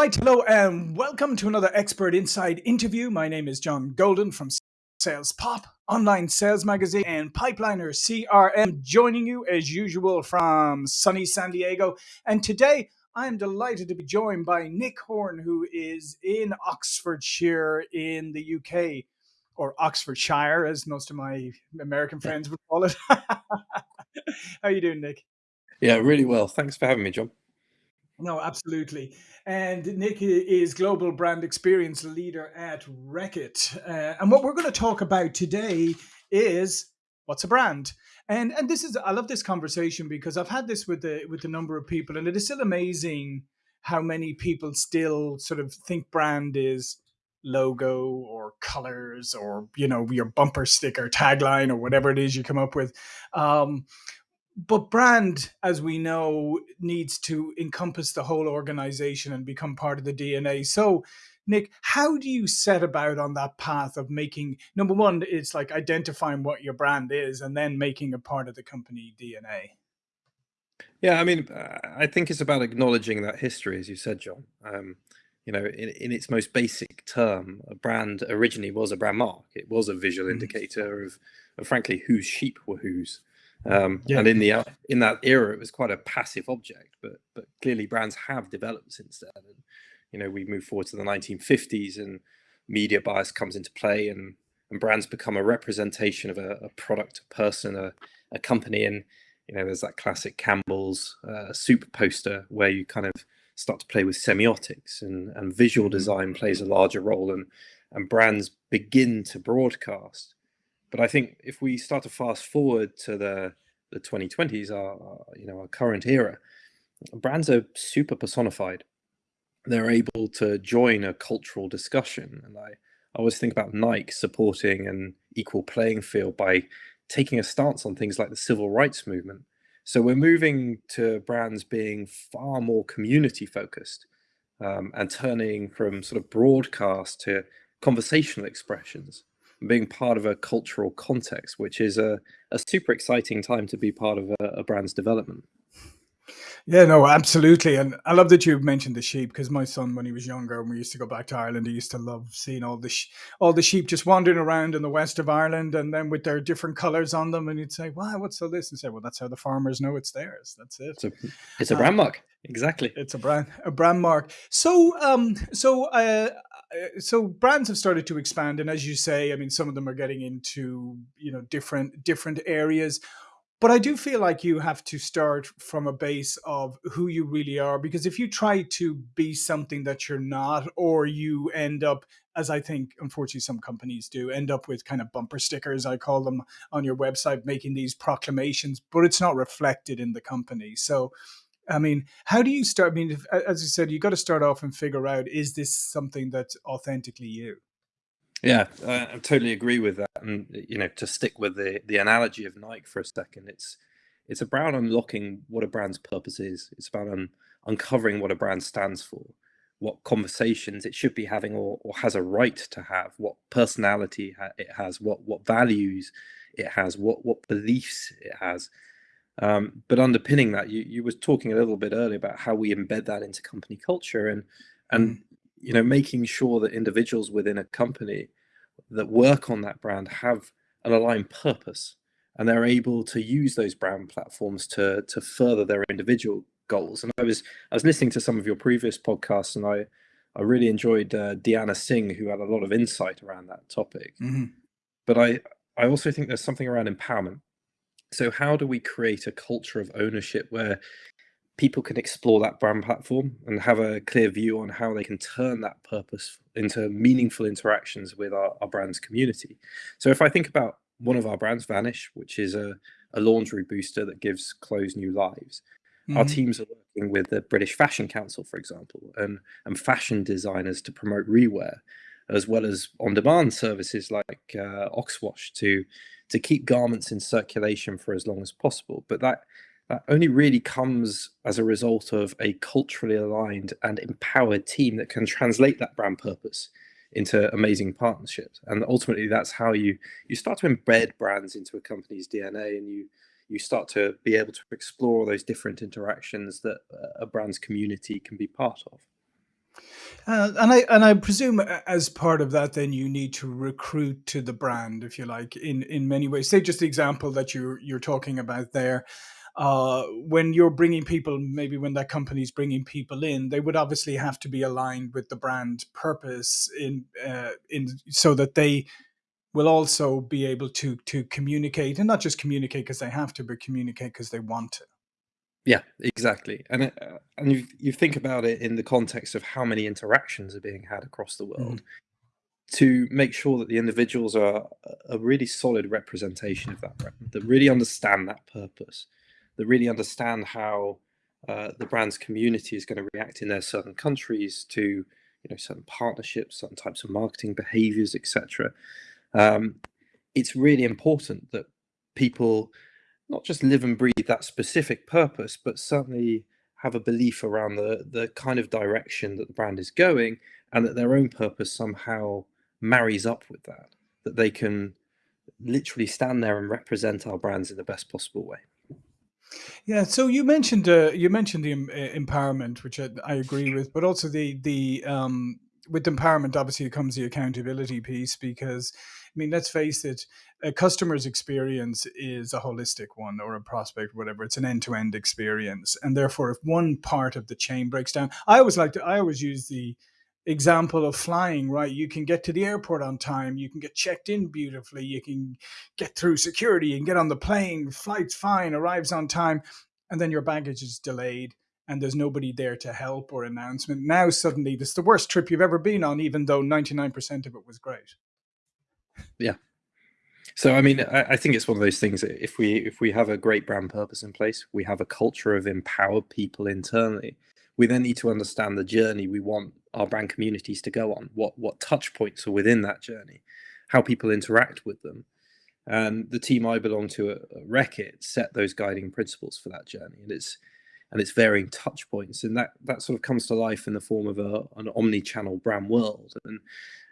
right, hello, and welcome to another Expert Insights interview. My name is John Golden from Sales Pop, online sales magazine, and Pipeliner CRM, joining you as usual from sunny San Diego. And today, I am delighted to be joined by Nick Horn, who is in Oxfordshire in the UK, or Oxfordshire, as most of my American friends would call it. How are you doing, Nick? Yeah, really well. Thanks for having me, John. No, absolutely. And Nick is Global Brand Experience Leader at Reckitt. Uh, and what we're going to talk about today is what's a brand? And and this is I love this conversation because I've had this with the with a number of people, and it is still amazing how many people still sort of think brand is logo or colors or you know your bumper sticker tagline or whatever it is you come up with um, but brand, as we know, needs to encompass the whole organization and become part of the DNA. So, Nick, how do you set about on that path of making number one, it's like identifying what your brand is and then making a part of the company DNA? Yeah, I mean, I think it's about acknowledging that history, as you said, John. Um, you know, in, in its most basic term, a brand originally was a brand mark. It was a visual mm. indicator of, of, frankly, whose sheep were whose. Um, yeah. And in the in that era, it was quite a passive object, but but clearly brands have developed since then. And you know, we move forward to the 1950s, and media bias comes into play, and and brands become a representation of a, a product, a person, a, a company. And you know, there's that classic Campbell's uh, soup poster where you kind of start to play with semiotics, and and visual mm-hmm. design plays a larger role, and and brands begin to broadcast but I think if we start to fast forward to the the 2020s, our, you know our current era, brands are super personified. They're able to join a cultural discussion, and I, I always think about Nike supporting an equal playing field by taking a stance on things like the civil rights movement. So we're moving to brands being far more community focused um, and turning from sort of broadcast to conversational expressions being part of a cultural context, which is a, a super exciting time to be part of a, a brand's development. Yeah, no, absolutely. And I love that you mentioned the sheep because my son, when he was younger, and we used to go back to Ireland, he used to love seeing all the all the sheep just wandering around in the west of Ireland, and then with their different colours on them, and he'd say, "Wow, what's all this?" And say, "Well, that's how the farmers know it's theirs. That's it. It's a, it's a brand uh, mark, exactly. It's a brand a brand mark. So, um, so uh, uh, Uh, so brands have started to expand and as you say i mean some of them are getting into you know different different areas. But i do feel like you have to start from a base of who you really are because if you try to be something that you're not or you end up as i think unfortunately some companies do end up with kind of bumper stickers i call them on your website making these proclamations but it's not reflected in the company. So I mean, how do you start? I mean, if, as you said, you got to start off and figure out is this something that's authentically you? Yeah, I totally agree with that. And you know, to stick with the the analogy of Nike for a second, it's it's about unlocking what a brand's purpose is. It's about un, uncovering what a brand stands for, what conversations it should be having or, or has a right to have, what personality it has, what what values it has, what what beliefs it has. Um, but underpinning that, you you was talking a little bit earlier about how we embed that into company culture and and mm. you know making sure that individuals within a company that work on that brand have an aligned purpose and they're able to use those brand platforms to to further their individual goals. And I was I was listening to some of your previous podcasts and I I really enjoyed uh, Deanna Singh who had a lot of insight around that topic. Mm -hmm. But I I also think there's something around empowerment so how do we create a culture of ownership where people can explore that brand platform and have a clear view on how they can turn that purpose into meaningful interactions with our, our brand's community? So if I think about one of our brands, Vanish, which is a, a laundry booster that gives clothes new lives. Mm -hmm. Our mm-hmm. teams are working with the British Fashion Council, for example, and, and fashion designers to promote rewear, as well as on-demand services like uh, Oxwash to to keep garments in circulation for as long as possible. But that that only really comes as a result of a culturally aligned and empowered team that can translate that brand purpose into amazing partnerships. And ultimately, that's how you you start to embed brands into a company's DNA, and you you start to be able to explore those different interactions that a brand's community can be part of. Uh, and I and I presume as part of that, then you need to recruit to the brand, if you like, in in many ways. Say just the example that you're you're talking about there. Uh, when you're bringing people, maybe when that company's bringing people in, they would obviously have to be aligned with the brand purpose in uh, in so that they will also be able to to communicate and not just communicate because they have to, but communicate because they want to. Yeah, exactly. And it, uh, and you you think about it in the context of how many interactions are being had across the world to make sure that the individuals are a a really solid representation of that brand, that really understand that purpose, that really understand how uh, the brand's community is going to react in their certain countries to you know certain partnerships, certain types of marketing behaviors, etc. Um, it's really important that people not just live and breathe that specific purpose, but certainly have a belief around the the kind of direction that the brand is going, and that their own purpose somehow marries up with that. That they can literally stand there and represent our brands in the best possible way. Yeah. So you mentioned uh, you mentioned the em- uh, empowerment, which I, I agree with, but also the the um, with empowerment obviously comes the accountability piece because mean let's face it, a customer's experience is a holistic one or a prospect, whatever. It's an end to end experience, and therefore if one part of the chain breaks down, I always like to I always use the example of flying right? You can get to the airport on time you can get checked in beautifully you can get through security can get on the plane flight's fine arrives on time and then your baggage is delayed and there's nobody there to help or announcement. Now suddenly this is the worst trip you've ever been on even though 99% of it was great Yeah. So I mean, I, I think it's one of those things if we if we have a great brand purpose in place, we have a culture of empowered people internally. We then need to understand the journey we want our brand communities to go on. What what touch points are within that journey, how people interact with them, and the team I belong to at, at Reckitt set those guiding principles for that journey, and it's and its varying touch points, and that that sort of comes to life in the form of a, an omni-channel brand world. And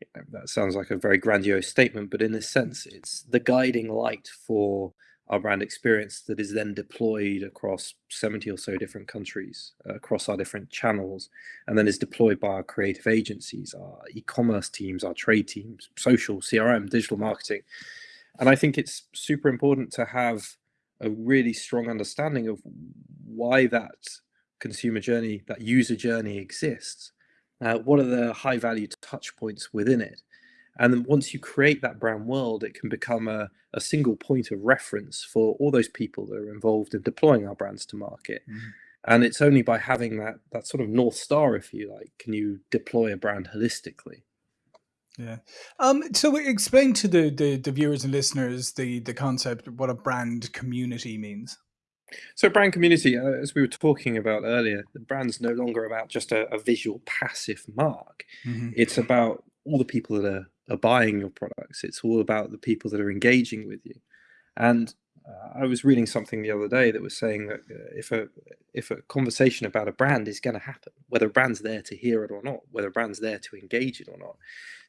you know, that sounds like a very grandiose statement, but in a sense, it's the guiding light for our brand experience that is then deployed across 70 or so different countries, uh, across our different channels, and then is deployed by our creative agencies, our e-commerce teams, our trade teams, social, CRM, digital marketing. And I think it's super important to have a really strong understanding of why that consumer journey, that user journey exists. Uh, what are the high value touch points within it? And then once you create that brand world, it can become a, a single point of reference for all those people that are involved in deploying our brands to market. Mhm. And it's only by having that that sort of north star, if you like, can you deploy a brand holistically. yeah um so explain to the, the the viewers and listeners the the concept of what a brand community means So brand community, uh, as we were talking about earlier, the brand's no longer about just a, a visual passive mark. hmm It's about all the people that are, are buying your products. It's all about the people that are engaging with you. And uh, I was reading something the other day that was saying that uh, if a if a conversation about a brand is going to happen, whether a brand's there to hear it or not, whether a brand's there to engage it or not.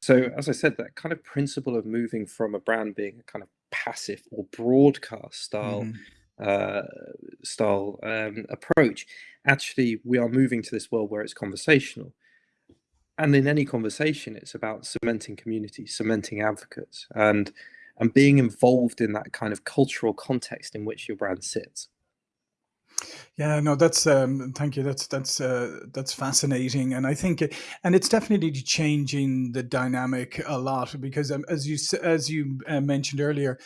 So as I said, that kind of principle of moving from a brand being a kind of passive or broadcast style hmm uh, style um, approach, actually we are moving to this world where it's conversational. And in any conversation, it's about cementing community, cementing advocates, and and being involved in that kind of cultural context in which your brand sits. Yeah, no, that's um, thank you. That's that's uh, that's fascinating, and I think, it, and it's definitely changing the dynamic a lot because, um, as you as you uh, mentioned earlier,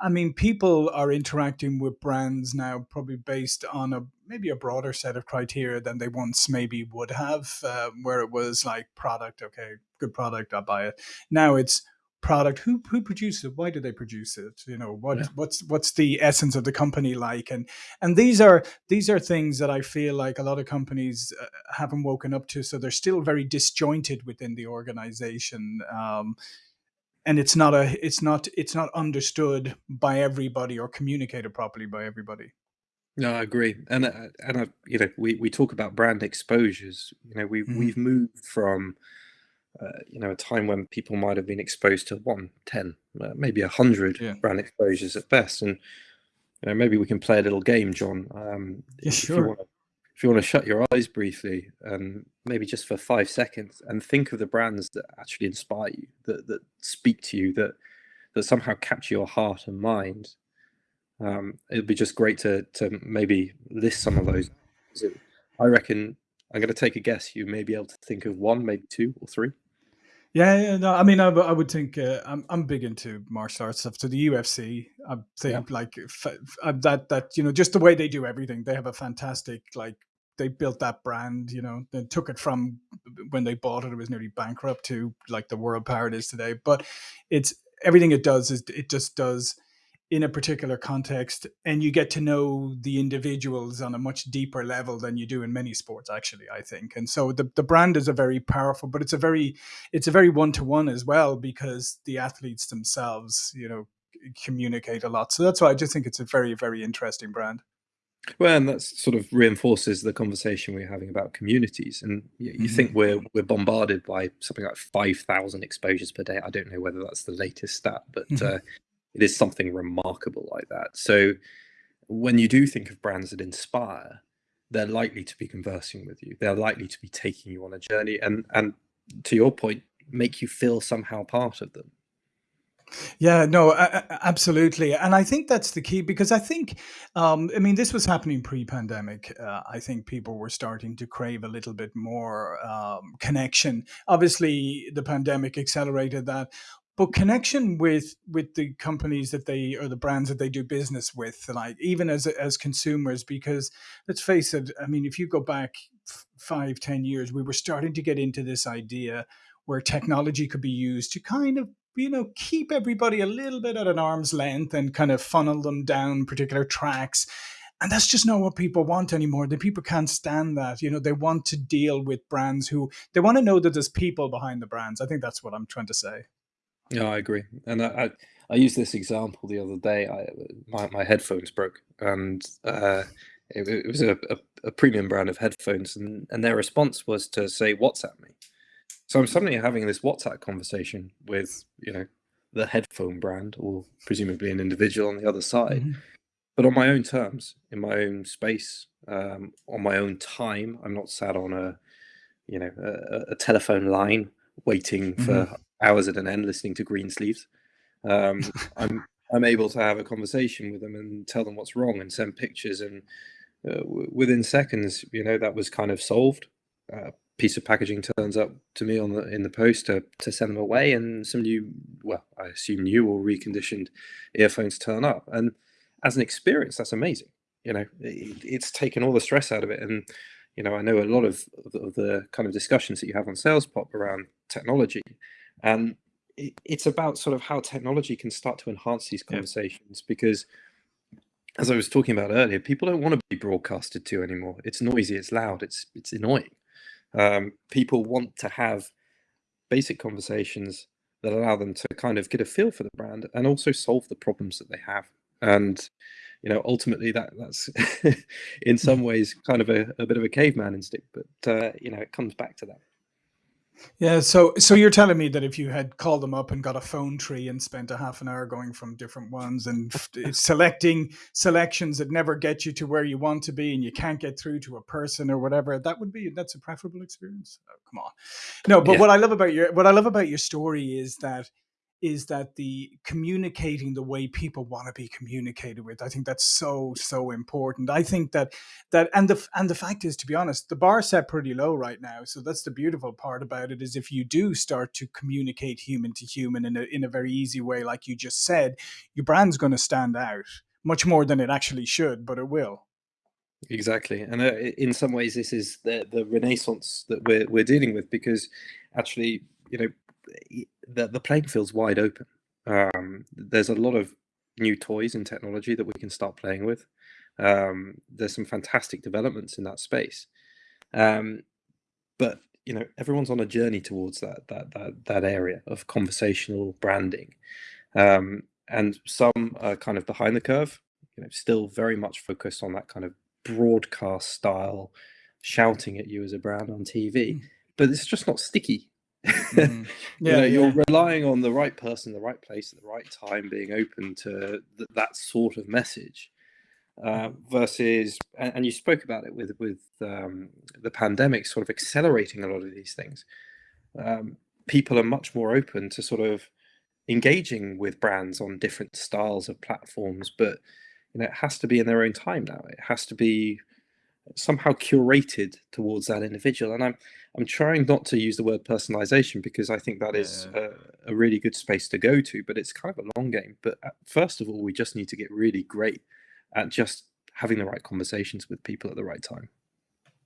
I mean, people are interacting with brands now probably based on a maybe a broader set of criteria than they once maybe would have, uh, where it was like product, okay, good product, I buy it. Now it's product who who produced it why do they produce it you know what Yeah. what's what's the essence of the company like and and these are these are things that I feel like a lot of companies uh, haven't woken up to. So they're still very disjointed within the organization, um, and it's not a it's not it's not understood by everybody or communicated properly by everybody. No, I agree, and uh, and uh, you know we, we talk about brand exposures. You know we hmm we've moved from uh, you know a time when people might have been exposed to one, ten, uh, maybe a hundred Yeah. brand exposures at best, and you know, maybe we can play a little game, John. Um, Yeah. if you Sure. if you want to shut your eyes briefly and maybe just for five seconds and think of the brands that actually inspire you, that that speak to you, that that somehow capture your heart and mind, um, it'd be just great to to maybe list some of those. I reckon I'm going to take a guess. You may be able to think of one, maybe two or three. Yeah, yeah, no, I mean, I, I would think uh, I'm I'm big into martial arts stuff. To the UFC, I think yeah. like f- f- that that you know just the way they do everything, they have a fantastic like they built that brand. You know, they took it from when they bought it, it was nearly bankrupt to like the world power it is today. But it's everything it does is it just does in a particular context and you get to know the individuals on a much deeper level than you do in many sports actually i think and so the, the brand is a very powerful but it's a very it's a very one-to-one as well because the athletes themselves you know communicate a lot so that's why i just think it's a very very interesting brand well, and that sort of reinforces the conversation we're having about communities. And you, you mm-hmm. think we're we're bombarded by something like five thousand exposures per day. I don't know whether that's the latest stat, but mm-hmm. uh, it is something remarkable like that. So when you do think of brands that inspire, they're likely to be conversing with you. They're likely to be taking you on a journey and and to your point, make you feel somehow part of them. Yeah, no, absolutely. And I think that's the key because I think, um, I mean, this was happening pre pandemic. Uh, I think people were starting to crave a little bit more um, connection. Obviously, the pandemic accelerated that but connection with with the companies that they or the brands that they do business with like even as as consumers because let's face it i mean if you go back five ten years we were starting to get into this idea where technology could be used to kind of you know keep everybody a little bit at an arm's length and kind of funnel them down particular tracks and that's just not what people want anymore the people can't stand that you know they want to deal with brands who they want to know that there's people behind the brands i think that's what i'm trying to say yeah, I agree. And I, I, I used this example the other day. I, my, my headphones broke, and uh, it, it was a, a, a premium brand of headphones, and, and their response was to say WhatsApp me. So I'm suddenly having this WhatsApp conversation with you know the headphone brand, or presumably an individual on the other side, mm-hmm. but on my own terms, in my own space, um, on my own time. I'm not sat on a you know a, a telephone line waiting for mm-hmm hours at an end listening to Greensleeves. Um, I'm I'm able to have a conversation with them and tell them what's wrong and send pictures and uh, w- within seconds, you know, that was kind of solved. Uh, piece of packaging turns up to me on the in the post to, to send them away, and some new, well, I assume new or reconditioned earphones turn up. And as an experience, that's amazing. You know, it, it's taken all the stress out of it. And you know, I know a lot of, of the kind of discussions that you have on Sales Pop around technology and it, it's about sort of how technology can start to enhance these conversations yeah. because as I was talking about earlier, people don't want to be broadcasted to anymore. It's noisy, it's loud, it's it's annoying. Um, people want to have basic conversations that allow them to kind of get a feel for the brand and also solve the problems that they have. And you know, ultimately, that that's in some ways kind of a, a bit of a caveman instinct, but uh, you know, it comes back to that. Yeah, so so you're telling me that if you had called them up and got a phone tree and spent a half an hour going from different ones and eh, selecting selections that never get you to where you want to be and you can't get through to a person or whatever, that would be that's a preferable experience. Oh, come on. No, but yeah. what I love about your what I love about your story is that is that the communicating the way people want to be communicated with i think that's so so important. I think that that and the and the fact is to be honest the bar set pretty low right now so that's the beautiful part about it is if you do start to communicate human to human in a, in a very easy way like you just said your brand's going to stand out much more than it actually should but it will. Exactly and uh, in some ways this is the the renaissance that we're we're dealing with because actually you know the, the playing field's wide open. Um, there's a lot of new toys and technology that we can start playing with. Um, there's some fantastic developments in that space, um, but you know everyone's on a journey towards that that that that area of conversational branding, um, and some are kind of behind the curve. You know, still very much focused on that kind of broadcast style, shouting at you as a brand on TV. Mm. But it's just not sticky Mm. Yeah, you know, you're relying on the right person, the right place, at the right time, being open to th- that sort of message. uh, versus, and, and, you spoke about it with with um, the pandemic sort of accelerating a lot of these things. Um, people are much more open to sort of engaging with brands on different styles of platforms, but you know it has to be in their own time now. It has to be somehow curated towards that individual. And I'm I'm trying not to use the word personalization because I think that is yeah. a, a, really good space to go to, but it's kind of a long game. But uh, first of all, we just need to get really great at just having the right conversations with people at the right time.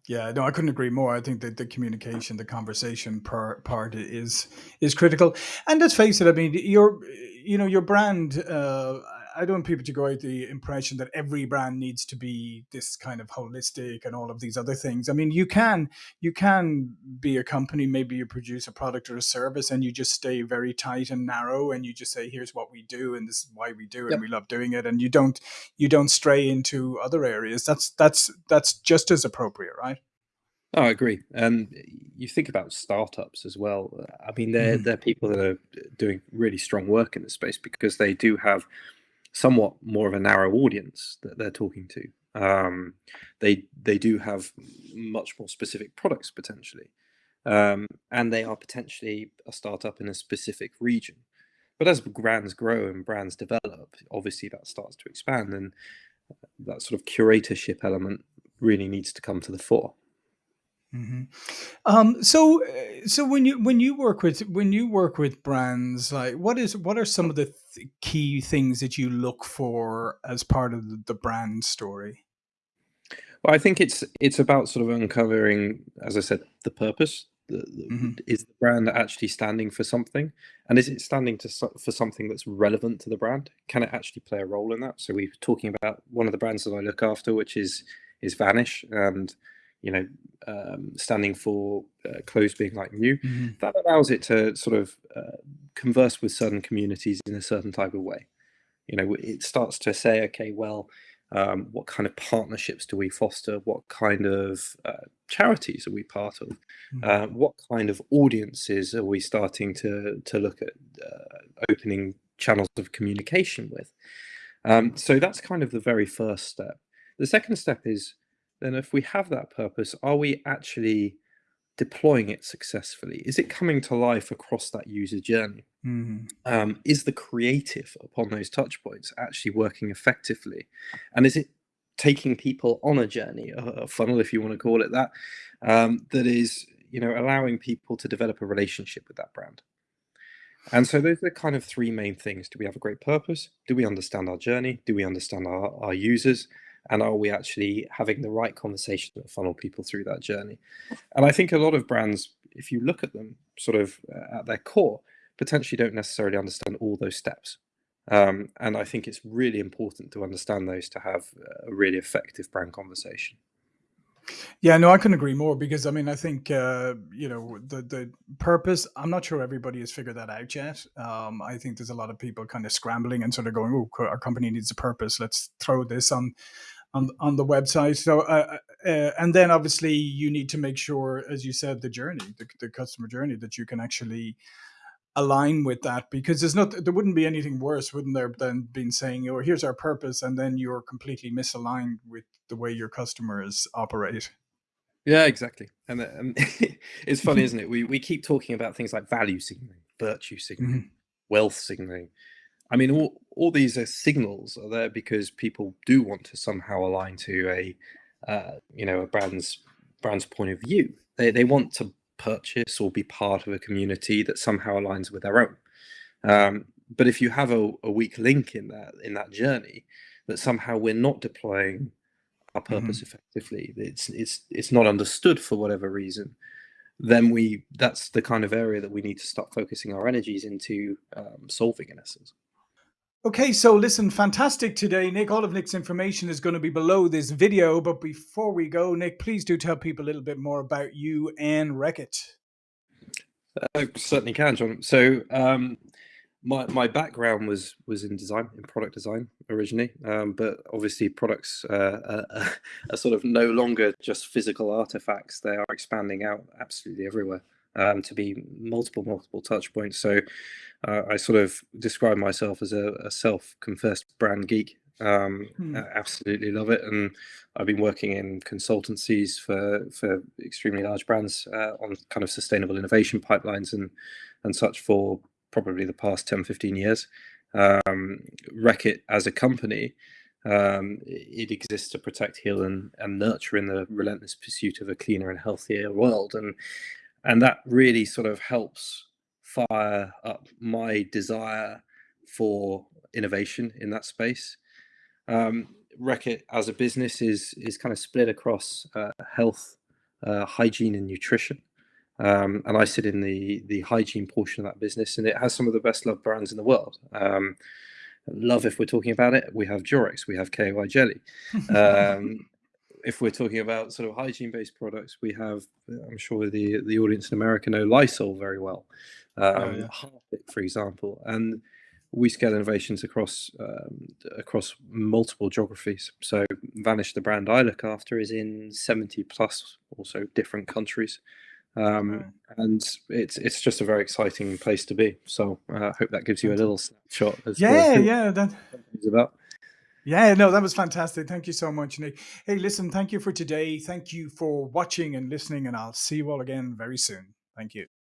Yeah, no, I couldn't agree more. I think that the communication, the conversation part part is is critical. And let's face it, I mean, your you know your brand. Uh, I don't want people to go out the impression that every brand needs to be this kind of holistic and all of these other things. I mean, you can you can be a company, maybe you produce a product or a service, and you just stay very tight and narrow, and you just say, "Here's what we do, and this is why we do it, yep. and we love doing it," and you don't you don't stray into other areas. That's that's that's just as appropriate, right? Oh, I agree. And you think about startups as well. I mean, they're mm-hmm. they're people that are doing really strong work in the space because they do have somewhat more of a narrow audience that they're talking to. Um, they they do have much more specific products potentially, um, and they are potentially a startup in a specific region. But as brands grow and brands develop, obviously that starts to expand, and that sort of curatorship element really needs to come to the fore. Mm-hmm. Um, so, uh, so when you when you work with when you work with brands, like what is what are some of the th- key things that you look for as part of the, the brand story? Well, I think it's it's about sort of uncovering, as I said, the purpose. The, the, mm-hmm. Is the brand actually standing for something, and is it standing to for something that's relevant to the brand? Can it actually play a role in that? So we're talking about one of the brands that I look after, which is is Vanish, and you know, um, standing for uh, clothes being like new, mm-hmm. that allows it to sort of uh, converse with certain communities in a certain type of way. You know, it starts to say, okay, well, um, what kind of partnerships do we foster? What kind of uh, charities are we part of? Mm-hmm. Uh, what kind of audiences are we starting to to look at uh, opening channels of communication with? Um, so that's kind of the very first step. The second step is then if we have that purpose, are we actually deploying it successfully? Is it coming to life across that user journey? Mm-hmm. Um, is the creative upon those touch points actually working effectively? And is it taking people on a journey, a, funnel, if you want to call it that, um, that is, you know, allowing people to develop a relationship with that brand? And so those are kind of three main things. Do we have a great purpose? Do we understand our journey? Do we understand our, our users? And are we actually having the right conversation that funnel people through that journey? And i think a lot of brands if you look at them sort of uh, at their core potentially don't necessarily understand all those steps. Um, and i think it's really important to understand those to have a really effective brand conversation yeah, no, I couldn't agree more because I mean, I think uh, you know the the purpose. I'm not sure everybody has figured that out yet. Um, I think there's a lot of people kind of scrambling and sort of going, "Oh, our company needs a purpose. Let's throw this on on on the website. So, uh, uh, uh, and then obviously you need to make sure, as you said, the journey, the, the customer journey, that you can actually align with that because there's not there wouldn't be anything worse wouldn't there than being saying oh here's our purpose and then you're completely misaligned with the way your customers operate yeah exactly and, and it's funny isn't it we, we keep talking about things like value signaling virtue signaling mm-hmm. wealth signaling I mean, all, all these are signals are there because people do want to somehow align to a, uh, you know, a brand's brand's point of view. They they want to purchase or be part of a community that somehow aligns with their own. Um, but if you have a, a, weak link in that in that journey, that somehow we're not deploying our purpose mm-hmm. effectively, it's it's it's not understood for whatever reason, then we that's the kind of area that we need to start focusing our energies into um, solving in essence. Okay, so listen, fantastic today, Nick. All of Nick's information is going to be below this video. But before we go, Nick, please do tell people a little bit more about you and Reckitt. Uh, certainly can, John. So, um, my my background was was in design, in product design originally, um, but obviously products uh, are, are, sort of no longer just physical artifacts; they are expanding out absolutely everywhere um, to be multiple multiple touch points. So uh, I sort of describe myself as a, a self-confessed brand geek. Um, Hmm. absolutely love it, and I've been working in consultancies for for extremely large brands uh, on kind of sustainable innovation pipelines and and such for probably the past 10, 15 years. Um, Reckitt as a company, um, it exists to protect, heal, and, and nurture in the relentless pursuit of a cleaner and healthier world, and and that really sort of helps fire up my desire for innovation in that space. Um, Reckitt as a business is is kind of split across uh, health, uh, hygiene, and nutrition. Um, and I sit in the the hygiene portion of that business, and it has some of the best loved brands in the world. Um, love, if we're talking about it, we have Durex, we have KY jelly. Um, if we're talking about sort of hygiene based products, we have, I'm sure the the audience in America know Lysol very well, Oh, um, yeah. Harpic, for example, and we scale innovations across um, across multiple geographies. So Vanish, the brand I look after, is in 70 plus also different countries. Um, and it's it's just a very exciting place to be. So uh, I hope that gives you a little snapshot as Yeah, yeah, that about. Yeah, no, that was fantastic. Thank you so much, Nick. Hey, listen, thank you for today. Thank you for watching and listening, and I'll see you all again very soon. Thank you.